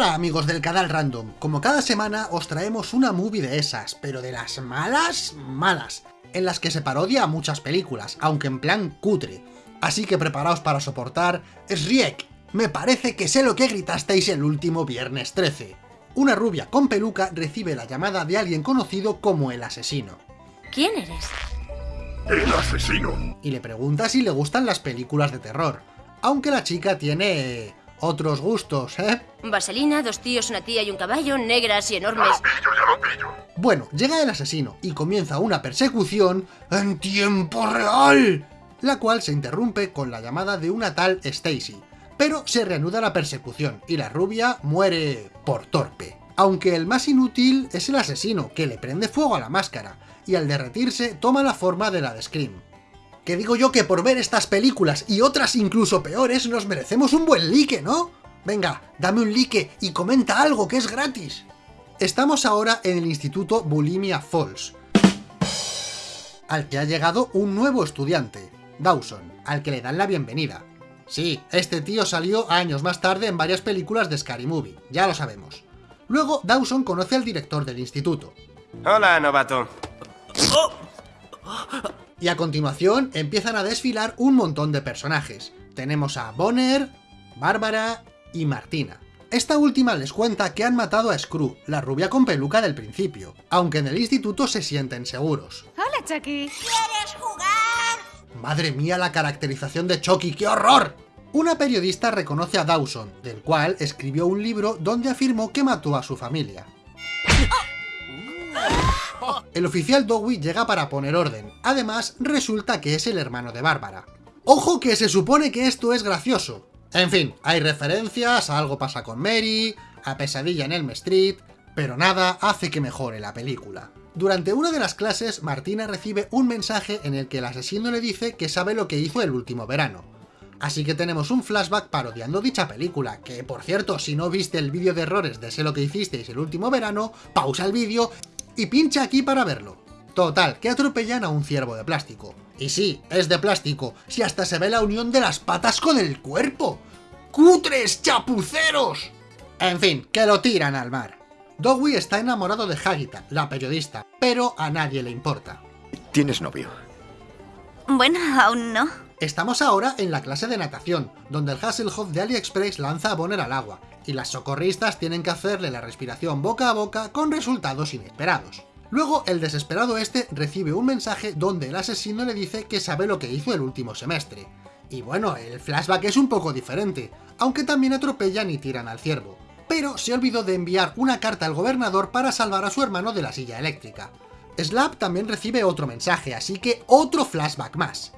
Hola amigos del canal Random, como cada semana os traemos una movie de esas, pero de las malas, malas, en las que se parodia a muchas películas, aunque en plan cutre. Así que preparaos para soportar Sriek, me parece que sé lo que gritasteis el último viernes 13. Una rubia con peluca recibe la llamada de alguien conocido como el asesino. ¿Quién eres? El asesino. Y le pregunta si le gustan las películas de terror, aunque la chica tiene otros gustos, ¿eh? Vaselina, dos tíos, una tía y un caballo, negras y enormes. Ya lo pillo, ya lo pillo. Bueno, llega el asesino y comienza una persecución en tiempo real, la cual se interrumpe con la llamada de una tal Stacy. Pero se reanuda la persecución y la rubia muere por torpe. Aunque el más inútil es el asesino, que le prende fuego a la máscara, y al derretirse toma la forma de la de Scream. Que digo yo que por ver estas películas y otras incluso peores nos merecemos un buen like, ¿no? Venga, dame un like y comenta algo que es gratis. Estamos ahora en el Instituto Bulimia Falls, al que ha llegado un nuevo estudiante, Dawson, al que le dan la bienvenida. Sí, este tío salió años más tarde en varias películas de Scary Movie, ya lo sabemos. Luego, Dawson conoce al director del instituto, Hola, novato. Y a continuación empiezan a desfilar un montón de personajes. Tenemos a Bonner, Bárbara y Martina. Esta última les cuenta que han matado a Screw, la rubia con peluca del principio, aunque en el instituto se sienten seguros. Hola, Chucky. ¡Madre mía la caracterización de Chucky, qué horror! Una periodista reconoce a Dawson, del cual escribió un libro donde afirmó que mató a su familia. El oficial Dewey llega para poner orden, además resulta que es el hermano de Bárbara. ¡Ojo que se supone que esto es gracioso! En fin, hay referencias a Algo pasa con Mary, a Pesadilla en Elm Street, pero nada hace que mejore la película. Durante una de las clases, Martina recibe un mensaje en el que el asesino le dice que sabe lo que hizo el último verano. Así que tenemos un flashback parodiando dicha película, que por cierto, si no viste el vídeo de errores de sé lo que hicisteis el último verano, pausa el vídeo y pincha aquí para verlo. Total, que atropellan a un ciervo de plástico. Y sí, es de plástico, si hasta se ve la unión de las patas con el cuerpo. ¡Cutres chapuceros! En fin, que lo tiran al mar. Dewey está enamorado de Hagita, la periodista, pero a nadie le importa. ¿Tienes novio? Bueno, aún no. Estamos ahora en la clase de natación, donde el Hasselhoff de AliExpress lanza a Bonner al agua, y las socorristas tienen que hacerle la respiración boca a boca con resultados inesperados. Luego, el desesperado este recibe un mensaje donde el asesino le dice que sabe lo que hizo el último semestre. Y bueno, el flashback es un poco diferente, aunque también atropellan y tiran al ciervo. Pero se olvidó de enviar una carta al gobernador para salvar a su hermano de la silla eléctrica. Slap también recibe otro mensaje, así que otro flashback más.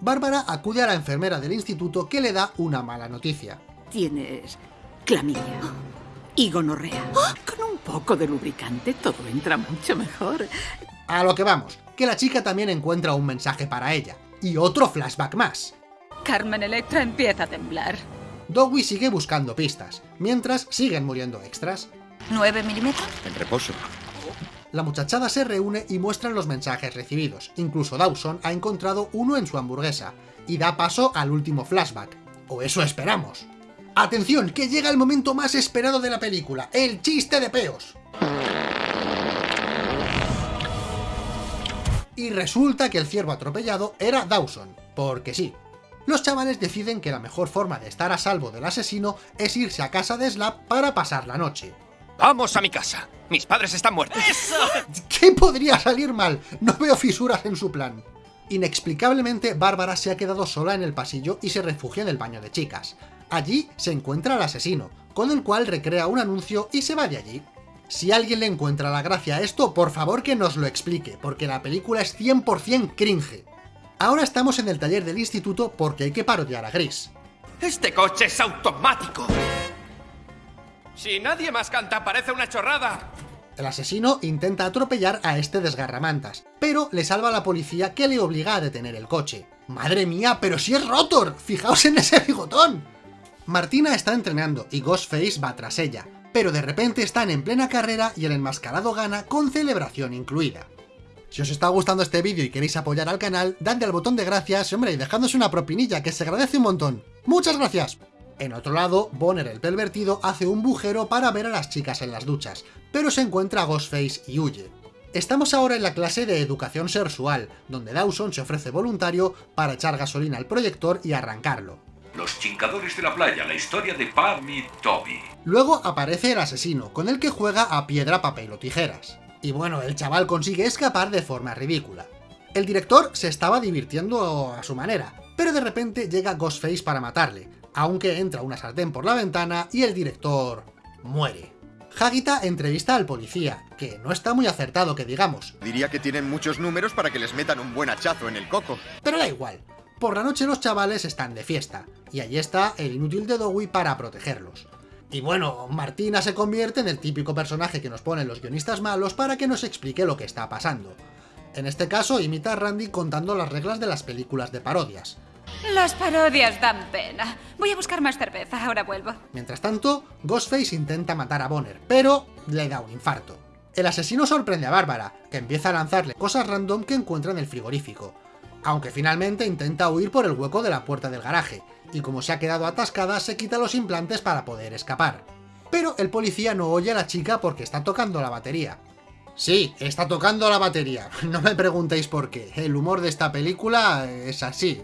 Bárbara acude a la enfermera del instituto que le da una mala noticia. Tienes clamidia y gonorrea. Con un poco de lubricante todo entra mucho mejor. A lo que vamos, que la chica también encuentra un mensaje para ella. Y otro flashback más. Carmen Electra empieza a temblar. Dewey sigue buscando pistas, mientras siguen muriendo extras. ¿9 milímetros? En reposo. La muchachada se reúne y muestran los mensajes recibidos. Incluso Dawson ha encontrado uno en su hamburguesa, y da paso al último flashback. O eso esperamos. ¡Atención! Que llega el momento más esperado de la película, el chiste de peos. Y resulta que el ciervo atropellado era Dawson, porque sí. Los chavales deciden que la mejor forma de estar a salvo del asesino es irse a casa de Slap para pasar la noche. Vamos a mi casa. Mis padres están muertos. ¿Qué podría salir mal? No veo fisuras en su plan. Inexplicablemente, Bárbara se ha quedado sola en el pasillo y se refugia en el baño de chicas. Allí se encuentra al asesino, con el cual recrea un anuncio y se va de allí. Si alguien le encuentra la gracia a esto, por favor que nos lo explique, porque la película es 100% cringe. Ahora estamos en el taller del instituto porque hay que parodiar a Gris. Este coche es automático. Si nadie más canta, parece una chorrada. El asesino intenta atropellar a este desgarramantas, pero le salva a la policía que le obliga a detener el coche. ¡Madre mía, pero si es Rotor! ¡Fijaos en ese bigotón! Martina está entrenando y Ghostface va tras ella, pero de repente están en plena carrera y el enmascarado gana con celebración incluida. Si os está gustando este vídeo y queréis apoyar al canal, dadle al botón de gracias, hombre, y dejadnos una propinilla que se agradece un montón. ¡Muchas gracias! En otro lado, Bonner el pervertido hace un bujero para ver a las chicas en las duchas, pero se encuentra a Ghostface y huye. Estamos ahora en la clase de educación sexual, donde Dawson se ofrece voluntario para echar gasolina al proyector y arrancarlo. Los chincadores de la playa, la historia de Pam y Toby. Luego aparece el asesino, con el que juega a piedra, papel o tijeras. Y bueno, el chaval consigue escapar de forma ridícula. El director se estaba divirtiendo a su manera, pero de repente llega Ghostface para matarle, aunque entra una sartén por la ventana y el director muere. Hagita entrevista al policía, que no está muy acertado que digamos. Diría que tienen muchos números para que les metan un buen hachazo en el coco. Pero da igual. Por la noche los chavales están de fiesta, y allí está el inútil de Dewey para protegerlos. Y bueno, Martina se convierte en el típico personaje que nos ponen los guionistas malos para que nos explique lo que está pasando. En este caso imita a Randy contando las reglas de las películas de parodias. Las parodias dan pena. Voy a buscar más cerveza, ahora vuelvo. Mientras tanto, Ghostface intenta matar a Bonner, pero le da un infarto. El asesino sorprende a Bárbara, que empieza a lanzarle cosas random que encuentra en el frigorífico, aunque finalmente intenta huir por el hueco de la puerta del garaje, y como se ha quedado atascada se quita los implantes para poder escapar. Pero el policía no oye a la chica porque está tocando la batería. Sí, está tocando la batería, no me preguntéis por qué, el humor de esta película es así.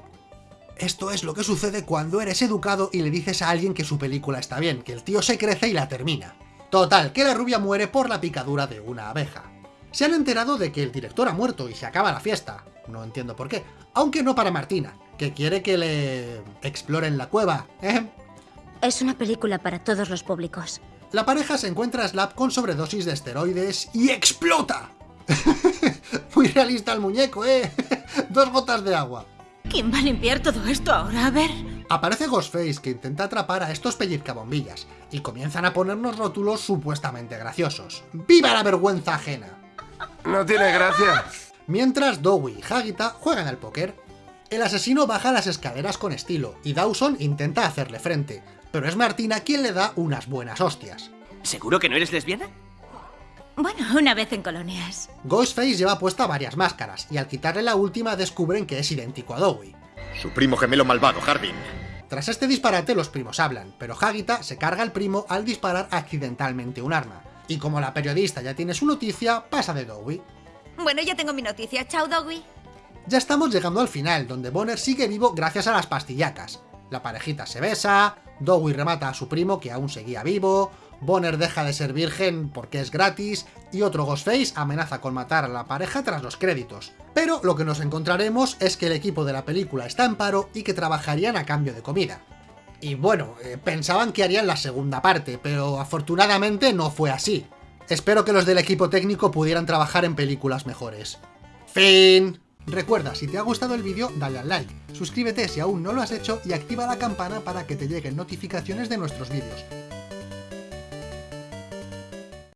Esto es lo que sucede cuando eres educado y le dices a alguien que su película está bien, que el tío se crece y la termina. Total, que la rubia muere por la picadura de una abeja. Se han enterado de que el director ha muerto y se acaba la fiesta, no entiendo por qué, aunque no para Martina, que quiere que le exploren la cueva, ¿eh? Es una película para todos los públicos. La pareja se encuentra a Slap con sobredosis de esteroides y explota. Muy realista el muñeco, ¿eh? Dos gotas de agua. ¿Quién va a limpiar todo esto ahora? A ver. Aparece Ghostface que intenta atrapar a estos pellizcabombillas y comienzan a ponernos rótulos supuestamente graciosos. ¡Viva la vergüenza ajena! No tiene gracia. Mientras Dowie y Hagita juegan al póker. El asesino baja las escaleras con estilo y Dawson intenta hacerle frente, pero es Martina quien le da unas buenas hostias. ¿Seguro que no eres lesbiana? Bueno, una vez en colonias. Ghostface lleva puesta varias máscaras, y al quitarle la última descubren que es idéntico a Dowie. Su primo gemelo malvado, Harbin. Tras este disparate los primos hablan, pero Hagita se carga al primo al disparar accidentalmente un arma. Y como la periodista ya tiene su noticia, pasa de Dowie. Bueno, ya tengo mi noticia. Chao, Doggy. Ya estamos llegando al final, donde Bonner sigue vivo gracias a las pastillacas. La parejita se besa, Dowie remata a su primo que aún seguía vivo, Bonner deja de ser virgen porque es gratis, y otro Ghostface amenaza con matar a la pareja tras los créditos. Pero lo que nos encontraremos es que el equipo de la película está en paro y que trabajarían a cambio de comida. Y bueno, eh, pensaban que harían la segunda parte, pero afortunadamente no fue así. Espero que los del equipo técnico pudieran trabajar en películas mejores. Fin. Recuerda, si te ha gustado el vídeo, dale al like, suscríbete si aún no lo has hecho y activa la campana para que te lleguen notificaciones de nuestros vídeos.